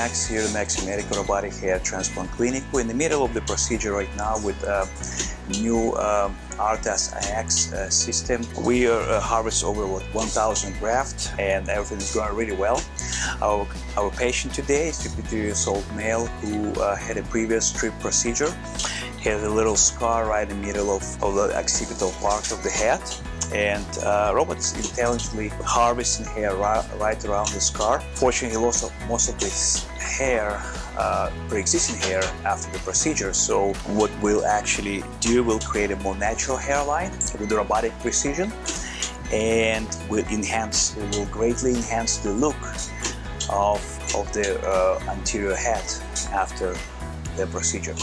Maxi Medical Robotic Hair Transplant Clinic. We're in the middle of the procedure right now with uh, new um, Artas IX uh, system. We uh, harvest over what 1,000 grafts and everything is going really well. Our, our patient today is a 52 years old male who uh, had a previous strip procedure. He has a little scar right in the middle of, of the occipital part of the head and uh, robots intelligently harvesting hair right, around the scar. Fortunately, he lost most of his hair, uh, pre-existing hair after the procedure. So what we'll actually do, we'll create a more natural hairline with robotic precision and will enhance, will greatly enhance the look of, of the uh, anterior head after the procedure.